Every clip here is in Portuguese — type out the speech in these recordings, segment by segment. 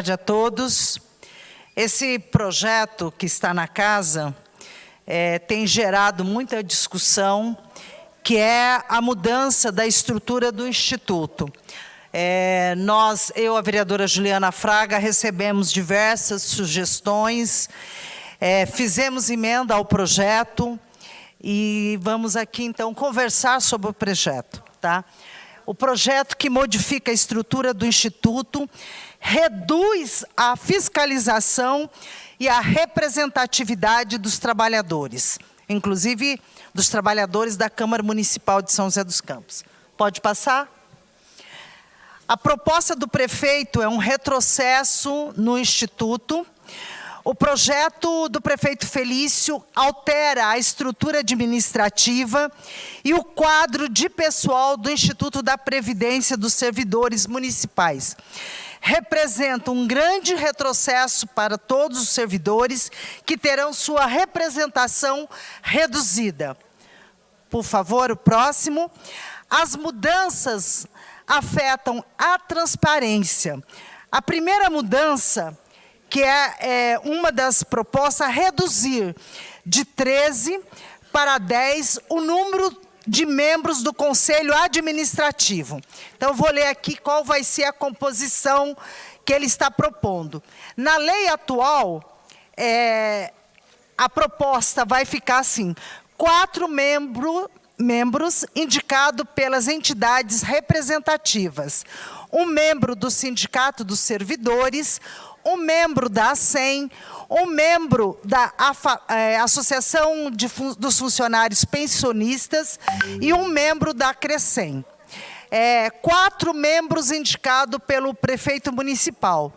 tarde a todos. Esse projeto que está na casa é, tem gerado muita discussão, que é a mudança da estrutura do Instituto. É, nós, eu, a vereadora Juliana Fraga, recebemos diversas sugestões, é, fizemos emenda ao projeto e vamos aqui, então, conversar sobre o projeto. Tá? O projeto que modifica a estrutura do Instituto reduz a fiscalização e a representatividade dos trabalhadores, inclusive dos trabalhadores da Câmara Municipal de São José dos Campos. Pode passar? A proposta do prefeito é um retrocesso no Instituto, o projeto do prefeito Felício altera a estrutura administrativa e o quadro de pessoal do Instituto da Previdência dos Servidores Municipais. Representa um grande retrocesso para todos os servidores que terão sua representação reduzida. Por favor, o próximo. As mudanças afetam a transparência. A primeira mudança que é, é uma das propostas, reduzir de 13 para 10 o número de membros do Conselho Administrativo. Então, vou ler aqui qual vai ser a composição que ele está propondo. Na lei atual, é, a proposta vai ficar assim, quatro membro, membros indicados pelas entidades representativas, um membro do Sindicato dos Servidores, um membro da ASEM, um membro da AFA, é, Associação de, dos Funcionários Pensionistas e um membro da Crescem. É, quatro membros indicados pelo prefeito municipal.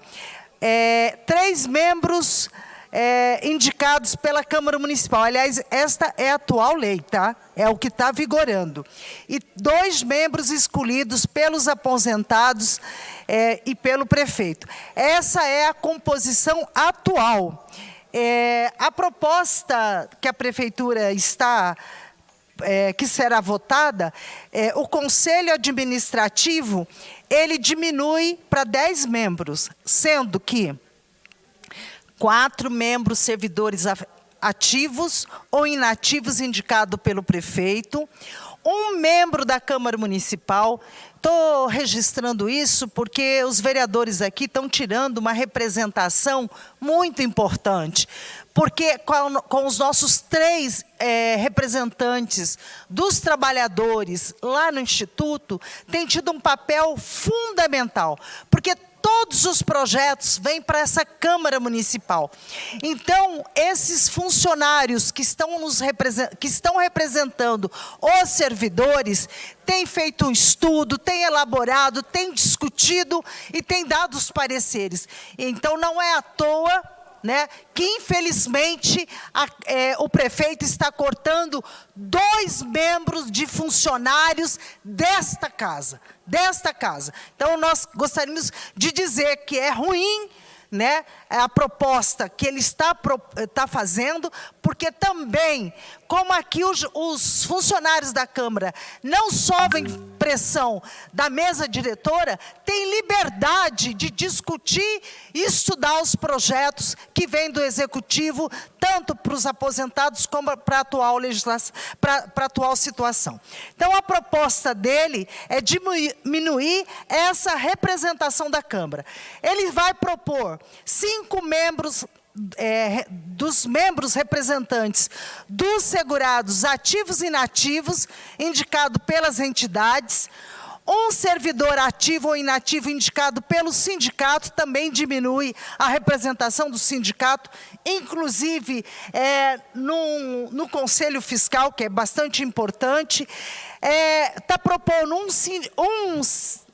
É, três membros é, indicados pela Câmara Municipal. Aliás, esta é a atual lei, tá? É o que está vigorando. E dois membros escolhidos pelos aposentados é, e pelo prefeito. Essa é a composição atual. É, a proposta que a prefeitura está é, que será votada, é, o Conselho Administrativo, ele diminui para 10 membros, sendo que quatro membros servidores ativos ou inativos indicado pelo prefeito, um membro da Câmara Municipal. Estou registrando isso porque os vereadores aqui estão tirando uma representação muito importante. Porque com, com os nossos três é, representantes dos trabalhadores lá no Instituto, tem tido um papel fundamental. Porque todos os projetos vêm para essa Câmara Municipal. Então, esses funcionários que estão, nos que estão representando os servidores têm feito um estudo, têm elaborado, têm discutido e têm dado os pareceres. Então, não é à toa né, que infelizmente a, é, o prefeito está cortando dois membros de funcionários desta casa, desta casa. Então, nós gostaríamos de dizer que é ruim né, a proposta que ele está, está fazendo, porque também, como aqui os, os funcionários da Câmara não sofrem pressão da mesa diretora, tem liberdade de discutir e estudar os projetos que vêm do Executivo, tanto para os aposentados como para a atual, para, para a atual situação. Então, a proposta dele é diminuir essa representação da Câmara. Ele vai propor cinco membros é, dos membros representantes dos segurados ativos e inativos, indicado pelas entidades, um servidor ativo ou inativo indicado pelo sindicato também diminui a representação do sindicato, inclusive é, no, no Conselho Fiscal, que é bastante importante. Está é, tá propondo um, um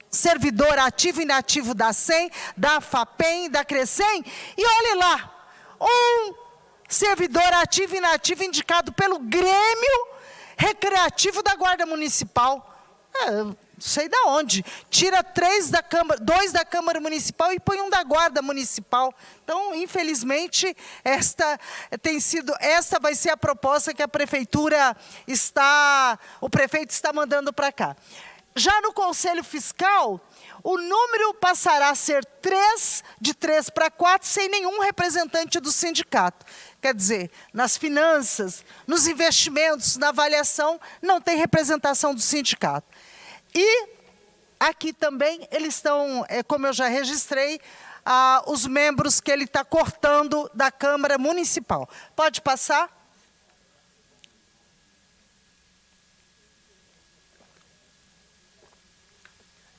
servidor ativo e inativo da SEM, da FAPEM, da CRECEM, e olhe lá, um servidor ativo e inativo indicado pelo Grêmio Recreativo da Guarda Municipal. É, sei da onde. Tira três da Câmara, dois da Câmara Municipal e põe um da Guarda Municipal. Então, infelizmente, esta tem sido, esta vai ser a proposta que a prefeitura está, o prefeito está mandando para cá. Já no Conselho Fiscal, o número passará a ser 3, de 3 para 4, sem nenhum representante do sindicato. Quer dizer, nas finanças, nos investimentos, na avaliação, não tem representação do sindicato. E aqui também eles estão, é, como eu já registrei, ah, os membros que ele está cortando da Câmara Municipal. Pode passar?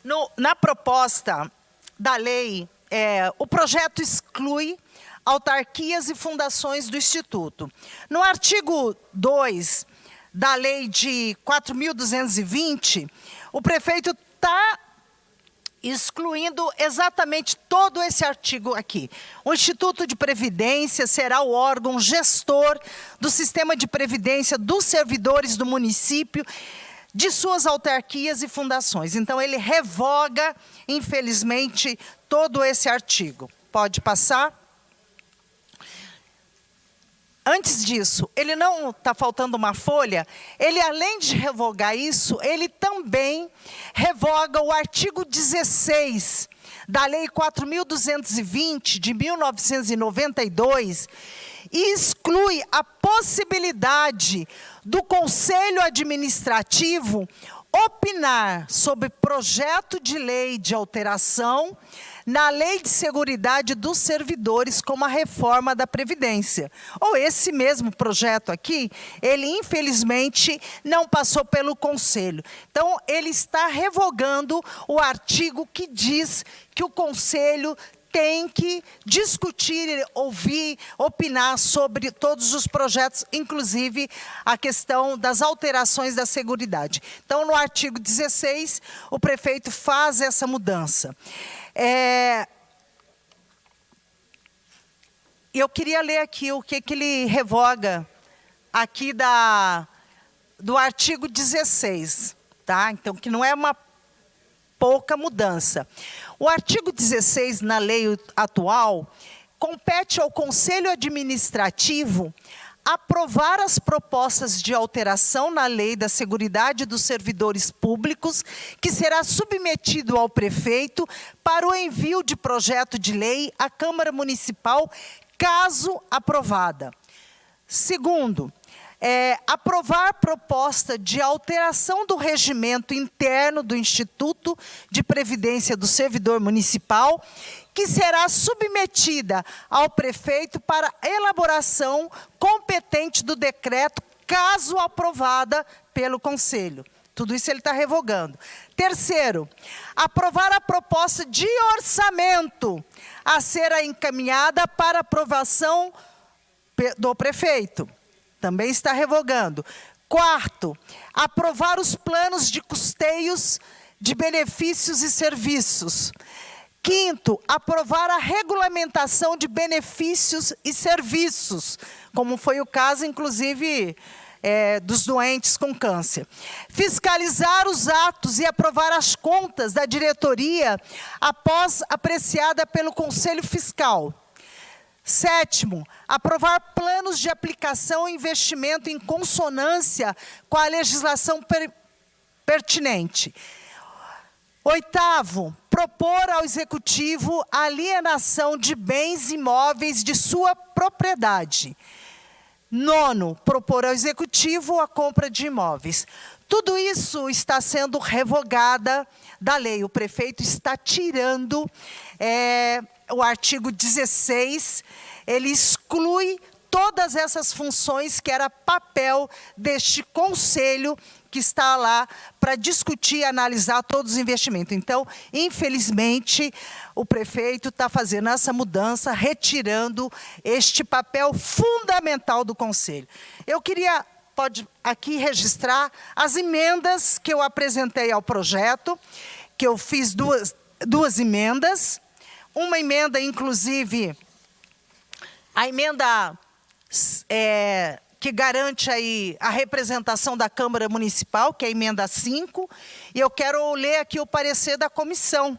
No, na proposta da lei, é, o projeto exclui autarquias e fundações do Instituto. No artigo 2 da lei de 4.220, o prefeito está excluindo exatamente todo esse artigo aqui. O Instituto de Previdência será o órgão gestor do sistema de previdência dos servidores do município, de suas autarquias e fundações. Então, ele revoga, infelizmente, todo esse artigo. Pode passar? Antes disso, ele não está faltando uma folha, ele além de revogar isso, ele também revoga o artigo 16 da Lei 4.220 de 1992 e exclui a possibilidade do Conselho Administrativo opinar sobre projeto de lei de alteração na Lei de Seguridade dos Servidores, como a reforma da Previdência. Ou esse mesmo projeto aqui, ele infelizmente não passou pelo Conselho. Então, ele está revogando o artigo que diz que o Conselho tem que discutir, ouvir, opinar sobre todos os projetos, inclusive a questão das alterações da Seguridade. Então, no artigo 16, o prefeito faz essa mudança. É... Eu queria ler aqui o que, que ele revoga aqui da, do artigo 16, tá? Então, que não é uma pouca mudança. O artigo 16 na lei atual compete ao Conselho Administrativo aprovar as propostas de alteração na lei da Seguridade dos Servidores Públicos, que será submetido ao prefeito para o envio de projeto de lei à Câmara Municipal, caso aprovada. Segundo, é, aprovar proposta de alteração do regimento interno do Instituto de Previdência do Servidor Municipal, que será submetida ao prefeito para elaboração competente do decreto, caso aprovada pelo Conselho. Tudo isso ele está revogando. Terceiro, aprovar a proposta de orçamento a ser encaminhada para aprovação do prefeito também está revogando. Quarto, aprovar os planos de custeios de benefícios e serviços. Quinto, aprovar a regulamentação de benefícios e serviços, como foi o caso, inclusive, é, dos doentes com câncer. Fiscalizar os atos e aprovar as contas da diretoria após apreciada pelo Conselho Fiscal. Sétimo, aprovar planos de aplicação e investimento em consonância com a legislação per pertinente. Oitavo, propor ao Executivo a alienação de bens imóveis de sua propriedade. Nono, propor ao Executivo a compra de imóveis. Tudo isso está sendo revogada da lei. O prefeito está tirando é, o artigo 16, ele exclui todas essas funções que era papel deste conselho que está lá para discutir e analisar todos os investimentos. Então, infelizmente, o prefeito está fazendo essa mudança, retirando este papel fundamental do conselho. Eu queria, pode aqui registrar, as emendas que eu apresentei ao projeto, que eu fiz duas, duas emendas, uma emenda, inclusive, a emenda é, que garante aí a representação da Câmara Municipal, que é a emenda 5, e eu quero ler aqui o parecer da comissão,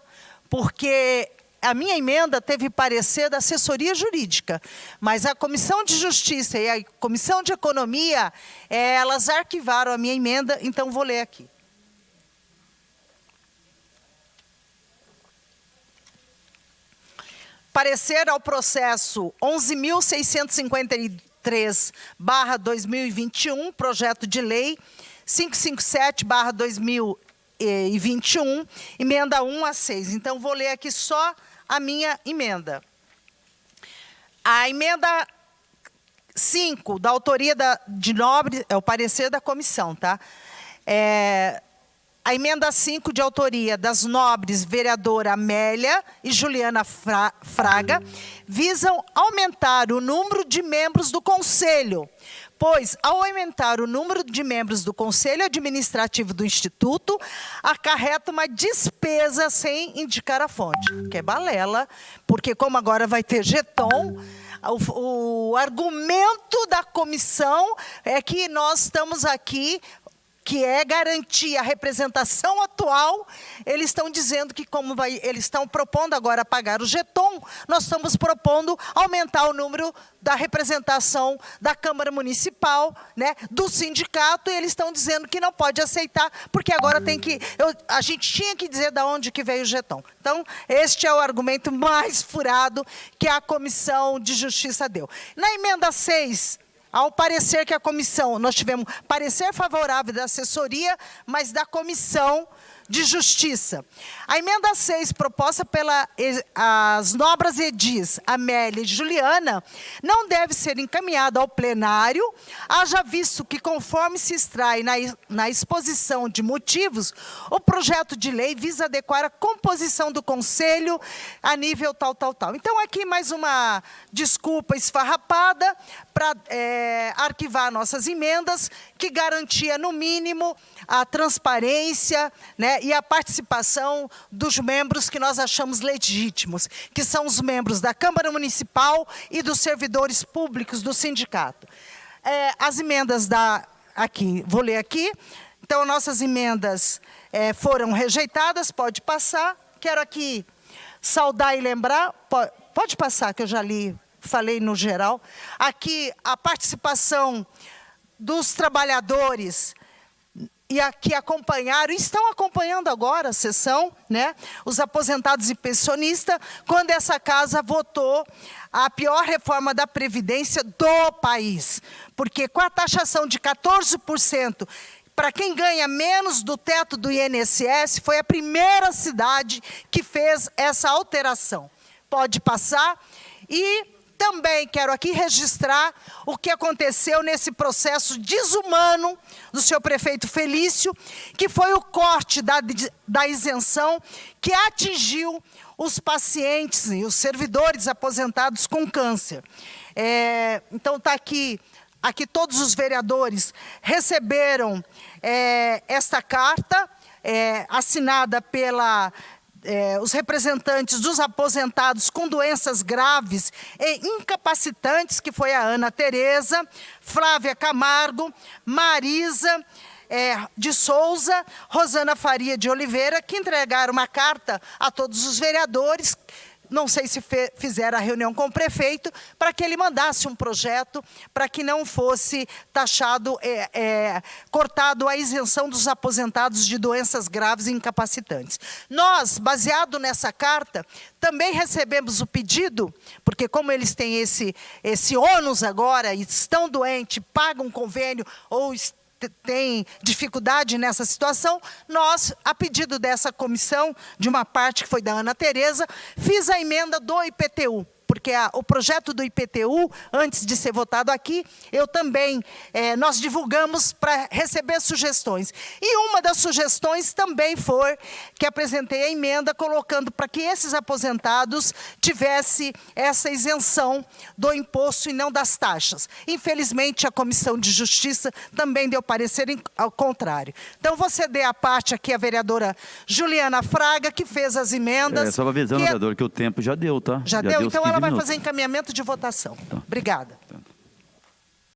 porque a minha emenda teve parecer da assessoria jurídica, mas a Comissão de Justiça e a Comissão de Economia, é, elas arquivaram a minha emenda, então vou ler aqui. Parecer ao processo 11.653, barra 2021, projeto de lei 557, barra 2021, emenda 1 a 6. Então, vou ler aqui só a minha emenda. A emenda 5, da autoria da, de Nobre, é o parecer da comissão, tá? É, a emenda 5, de autoria das nobres vereadora Amélia e Juliana Fra Fraga, visam aumentar o número de membros do Conselho, pois, ao aumentar o número de membros do Conselho Administrativo do Instituto, acarreta uma despesa sem indicar a fonte, que é balela, porque como agora vai ter jeton, o, o argumento da comissão é que nós estamos aqui que é garantir a representação atual, eles estão dizendo que como vai, eles estão propondo agora pagar o jeton, nós estamos propondo aumentar o número da representação da Câmara Municipal, né, do sindicato, e eles estão dizendo que não pode aceitar, porque agora tem que, eu, a gente tinha que dizer de onde que veio o jeton. Então, este é o argumento mais furado que a Comissão de Justiça deu. Na emenda 6, ao parecer que a comissão, nós tivemos parecer favorável da assessoria, mas da comissão de Justiça. A emenda 6, proposta pelas nobras edis Amélia e Juliana, não deve ser encaminhada ao plenário, haja visto que, conforme se extrai na, na exposição de motivos, o projeto de lei visa adequar a composição do conselho a nível tal, tal, tal. Então, aqui mais uma desculpa esfarrapada para é, arquivar nossas emendas, que garantia, no mínimo, a transparência né, e a participação dos membros que nós achamos legítimos, que são os membros da Câmara Municipal e dos servidores públicos do sindicato. É, as emendas da... Aqui, vou ler aqui. Então, nossas emendas é, foram rejeitadas, pode passar. Quero aqui saudar e lembrar, pode, pode passar, que eu já li, falei no geral. Aqui, a participação dos trabalhadores e a, que acompanharam, estão acompanhando agora a sessão, né, os aposentados e pensionistas, quando essa casa votou a pior reforma da Previdência do país. Porque com a taxação de 14%, para quem ganha menos do teto do INSS, foi a primeira cidade que fez essa alteração. Pode passar. E também quero aqui registrar o que aconteceu nesse processo desumano do seu prefeito Felício, que foi o corte da, da isenção que atingiu os pacientes e os servidores aposentados com câncer. É, então, está aqui, aqui todos os vereadores receberam é, esta carta, é, assinada pela é, os representantes dos aposentados com doenças graves e incapacitantes, que foi a Ana Tereza, Flávia Camargo, Marisa é, de Souza, Rosana Faria de Oliveira, que entregaram uma carta a todos os vereadores não sei se fizeram a reunião com o prefeito, para que ele mandasse um projeto para que não fosse taxado, é, é, cortado a isenção dos aposentados de doenças graves e incapacitantes. Nós, baseado nessa carta, também recebemos o pedido, porque como eles têm esse, esse ônus agora, estão doentes, pagam convênio ou estão tem dificuldade nessa situação, nós, a pedido dessa comissão, de uma parte que foi da Ana Tereza, fiz a emenda do IPTU porque a, o projeto do IPTU, antes de ser votado aqui, eu também, é, nós divulgamos para receber sugestões. E uma das sugestões também foi que apresentei a emenda colocando para que esses aposentados tivessem essa isenção do imposto e não das taxas. Infelizmente, a Comissão de Justiça também deu parecer ao contrário. Então, vou ceder a parte aqui à vereadora Juliana Fraga, que fez as emendas. É, só avisando, que... vereador, que o tempo já deu, tá? Já, já deu? deu então ela vai fazer encaminhamento de votação. Tá. Obrigada.